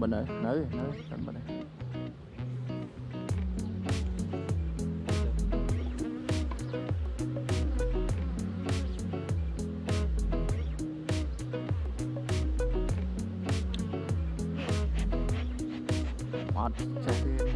bên này nữ nữ đánh bên này Mệt, xe